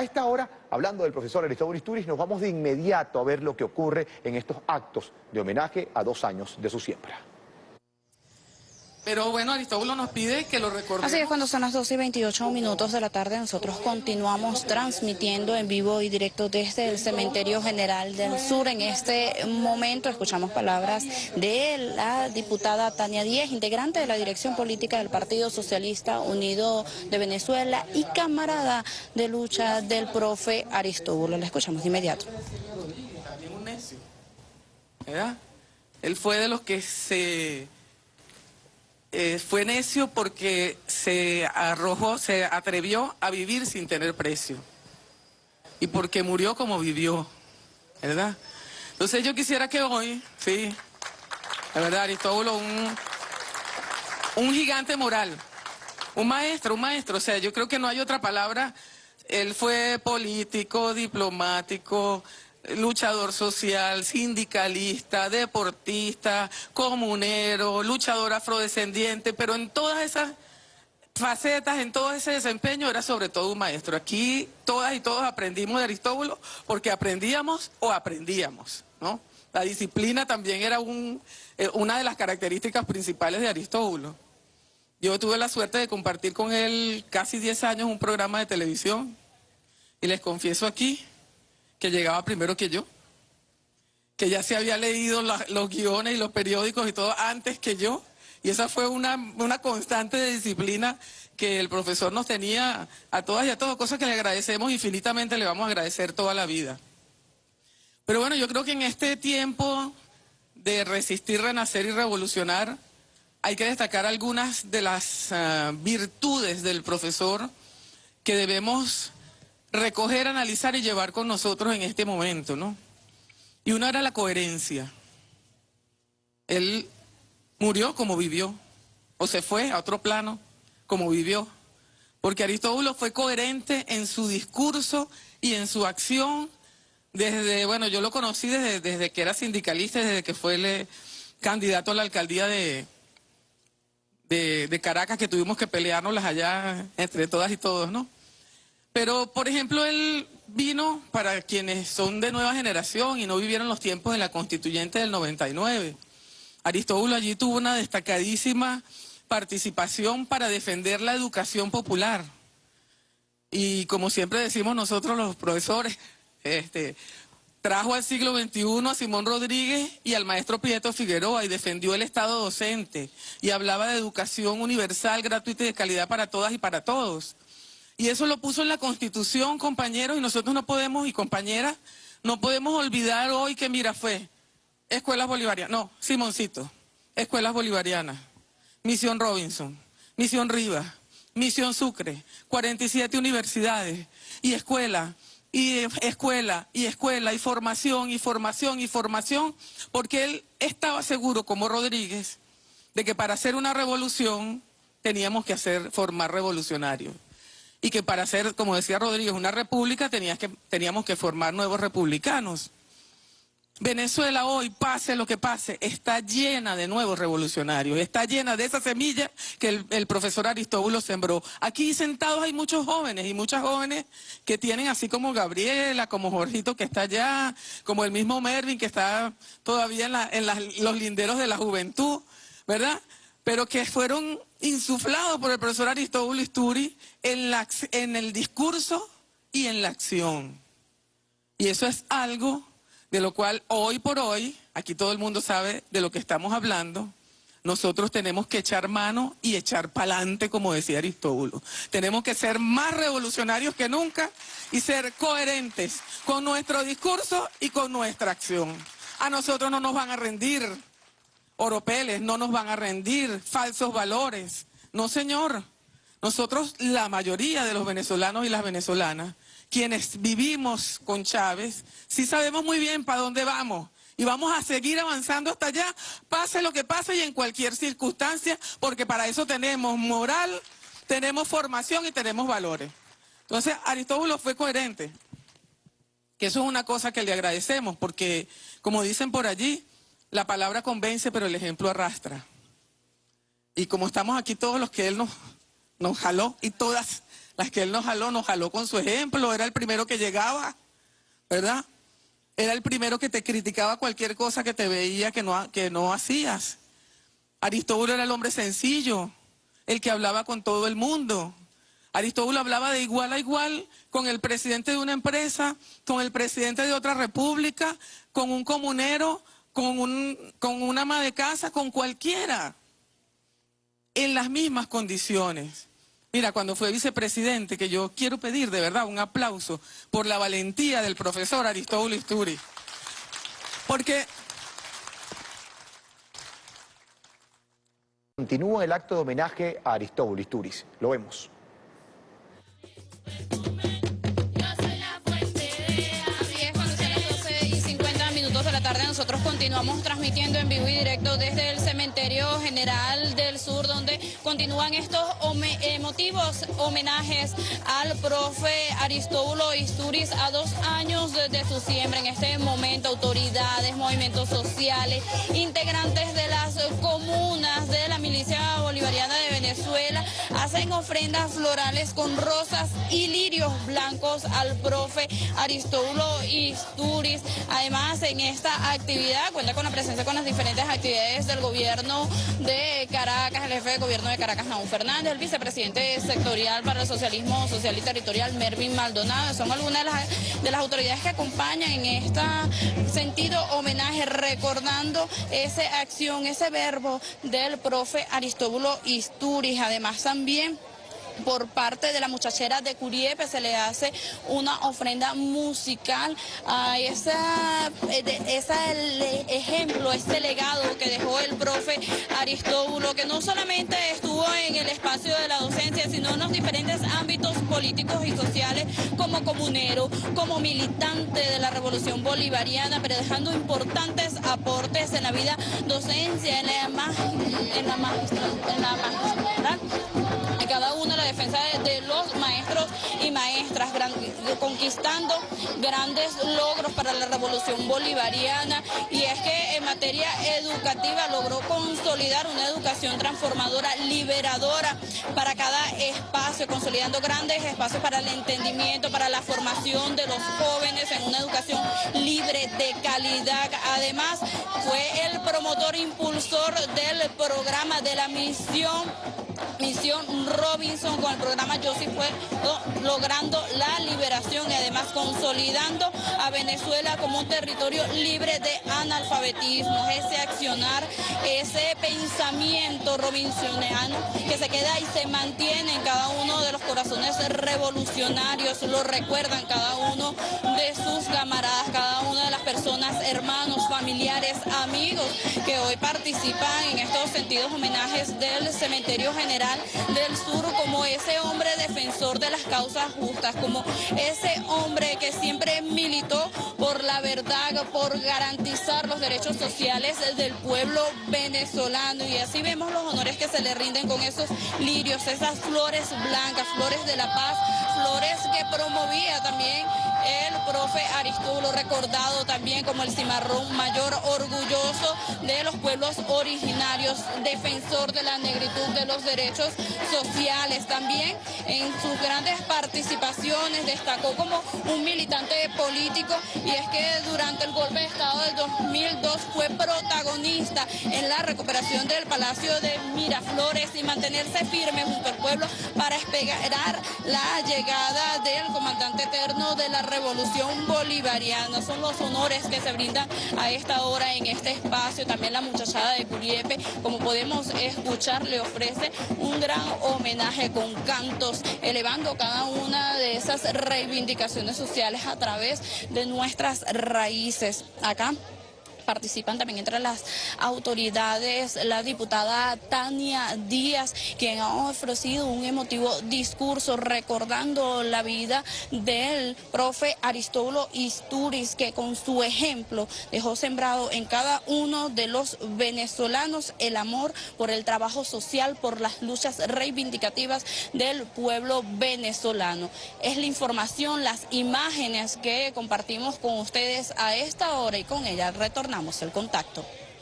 A esta hora, hablando del profesor Aristóbulo Isturiz, nos vamos de inmediato a ver lo que ocurre en estos actos de homenaje a dos años de su siembra. Pero bueno, Aristóbulo nos pide que lo recordemos. Así es, cuando son las 12 y 28 minutos de la tarde, nosotros continuamos transmitiendo en vivo y directo desde el Cementerio General del Sur. En este momento escuchamos palabras de la diputada Tania Díez, integrante de la dirección política del Partido Socialista Unido de Venezuela y camarada de lucha del profe Aristóbulo. La escuchamos de inmediato. También un necio, ¿verdad? Él fue de los que se eh, fue necio porque se arrojó, se atrevió a vivir sin tener precio. Y porque murió como vivió, ¿verdad? Entonces yo quisiera que hoy, sí, la verdad, Aristóbulo, un, un gigante moral, un maestro, un maestro, o sea, yo creo que no hay otra palabra. Él fue político, diplomático, luchador social, sindicalista, deportista, comunero, luchador afrodescendiente, pero en todas esas facetas, en todo ese desempeño era sobre todo un maestro. Aquí todas y todos aprendimos de Aristóbulo porque aprendíamos o aprendíamos, ¿no? La disciplina también era eh, una de las características principales de Aristóbulo. Yo tuve la suerte de compartir con él casi 10 años un programa de televisión y les confieso aquí que llegaba primero que yo, que ya se había leído los guiones y los periódicos y todo antes que yo. Y esa fue una, una constante de disciplina que el profesor nos tenía a todas y a todos, cosas que le agradecemos infinitamente, le vamos a agradecer toda la vida. Pero bueno, yo creo que en este tiempo de resistir, renacer y revolucionar, hay que destacar algunas de las ah, virtudes del profesor que debemos recoger, analizar y llevar con nosotros en este momento, ¿no? Y una era la coherencia. Él murió como vivió, o se fue a otro plano como vivió, porque Aristóbulo fue coherente en su discurso y en su acción desde, bueno, yo lo conocí desde, desde que era sindicalista, desde que fue el candidato a la alcaldía de, de, de Caracas, que tuvimos que pelearnos allá entre todas y todos, ¿no? Pero, por ejemplo, él vino para quienes son de nueva generación y no vivieron los tiempos de la constituyente del 99. Aristóbulo allí tuvo una destacadísima participación para defender la educación popular. Y como siempre decimos nosotros los profesores, este, trajo al siglo XXI a Simón Rodríguez y al maestro Prieto Figueroa y defendió el Estado docente y hablaba de educación universal, gratuita y de calidad para todas y para todos. Y eso lo puso en la Constitución, compañeros, y nosotros no podemos, y compañeras, no podemos olvidar hoy que, mira, fue Escuelas Bolivarianas, no, Simoncito, Escuelas Bolivarianas, Misión Robinson, Misión Rivas, Misión Sucre, 47 universidades y escuela, y escuela, y escuela, y formación, y formación, y formación, porque él estaba seguro, como Rodríguez, de que para hacer una revolución teníamos que hacer, formar revolucionarios y que para ser, como decía Rodríguez, una república que, teníamos que formar nuevos republicanos. Venezuela hoy, pase lo que pase, está llena de nuevos revolucionarios, está llena de esa semilla que el, profesor Aristóbulo sembró. Aquí sentados hay muchos jóvenes y muchas jóvenes que tienen así como Gabriela, como Jorgito que está allá, como el mismo Mervin que está todavía en, los linderos de la juventud, ¿verdad? Pero que fueron insuflados por el profesor Aristóbulo Isturi en, en el discurso y en la acción. Y eso es algo de lo cual hoy por hoy, aquí todo el mundo sabe de lo que estamos hablando, nosotros tenemos que echar mano y echar pa'lante, como decía Aristóbulo. Tenemos que ser más revolucionarios que nunca y ser coherentes con nuestro discurso y con nuestra acción. A nosotros no nos van a rendir oropeles, no nos van a rendir falsos valores. No, señor. Nosotros, la mayoría de los venezolanos y las venezolanas, quienes vivimos con Chávez, sí sabemos muy bien para dónde vamos. Y vamos a seguir avanzando hasta allá, pase lo que pase y en cualquier circunstancia, porque para eso tenemos moral, tenemos formación y tenemos valores. Entonces, Aristóbulo fue coherente, que eso es una cosa que le agradecemos, porque, como dicen por allí, la palabra convence, pero el ejemplo arrastra. Y como estamos aquí todos los que él nos, nos jaló y todas Las que él nos jaló, nos jaló con su ejemplo, era el primero que llegaba, ¿verdad? Era el primero que te criticaba cualquier cosa que te veía que no, que no hacías. Aristóbulo era el hombre sencillo, el que hablaba con todo el mundo. Aristóbulo hablaba de igual a igual con el presidente de una empresa, con el presidente de otra república, con un comunero, con, un, con una ama de casa, con cualquiera, en las mismas condiciones. Mira, cuando fue vicepresidente, que yo quiero pedir de verdad un aplauso por la valentía del profesor Aristóbulo Isturi. Porque Continúa el acto de homenaje a Aristóbulo Isturiz. Lo vemos. Nosotros continuamos transmitiendo en vivo y directo desde el Cementerio General del Sur, donde continúan estos emotivos homenajes al profe Aristóbulo Isturiz a dos años de, su siembra. En este momento, autoridades, movimientos sociales, integrantes de las comunas de la milicia bolivariana de Venezuela hacen ofrendas florales con rosas y lirios blancos al profe Aristóbulo Isturiz. Además, en esta actividad, cuenta con la presencia con las diferentes actividades del gobierno de Caracas, el jefe de gobierno de Caracas, Naúl Fernández, el vicepresidente sectorial para el socialismo social y territorial, Mervin Maldonado, son algunas de las, de las autoridades que acompañan en este sentido homenaje, recordando esa acción, ese verbo del profe Aristóbulo Isturiz, además también por parte de la muchachera de Curiepe se le hace una ofrenda musical a esa, eh, esa el ejemplo, este legado que dejó el profe Aristóbulo, que no solamente estuvo en el espacio de la docencia, sino en los diferentes políticos y sociales como comunero, como militante de la revolución bolivariana, pero dejando importantes aportes en la vida docencia, en la, en la, en la en cada una la defensa de, los conquistando grandes logros para la revolución bolivariana y es que en materia educativa logró consolidar una educación transformadora, liberadora para cada espacio, consolidando grandes espacios para el entendimiento, para la formación de los jóvenes en una educación libre de calidad. Además, fue el promotor impulsor del programa de la misión Misión Robinson con el programa Yo fue logrando la liberación y además consolidando a Venezuela como un territorio libre de analfabetismo. Ese accionar, ese pensamiento robinsoniano que se queda y se mantiene en cada uno de los corazones revolucionarios, lo recuerdan cada uno hermanos, familiares, amigos que hoy participan en estos sentidos homenajes del cementerio general del Sur como ese hombre defensor de las causas justas, como ese hombre que siempre militó por la verdad, por garantizar los derechos sociales del pueblo venezolano. Y así vemos los honores que se le rinden con esos lirios, esas flores blancas, flores de la paz, flores que promovía también el profe Aristóbulo, recordado también como el cimarrón mayor, orgulloso de los pueblos originarios, defensor de la negritud de los derechos sociales. También en sus grandes participaciones destacó como un militante político y es que durante el golpe de Estado del 2002 fue protagonista en la recuperación del Palacio de Miraflores y mantenerse firme junto al pueblo para esperar la llegada del comandante eterno de la revolución bolivariana. Son los honores que se brindan a esta hora en este espacio. También la muchachada de Curiepe, como podemos escuchar, le ofrece un gran homenaje con cantos, elevando cada una de esas reivindicaciones sociales a través de nuestras raíces. Acá participan. También entre las autoridades la diputada Tania Díaz, quien ha ofrecido un emotivo discurso recordando la vida del profe Aristóbulo Isturiz, que con su ejemplo dejó sembrado en cada uno de los venezolanos el amor por el trabajo social, por las luchas reivindicativas del pueblo venezolano. Es la información, las imágenes que compartimos con ustedes a esta hora y con ella. Retornamos el contacto.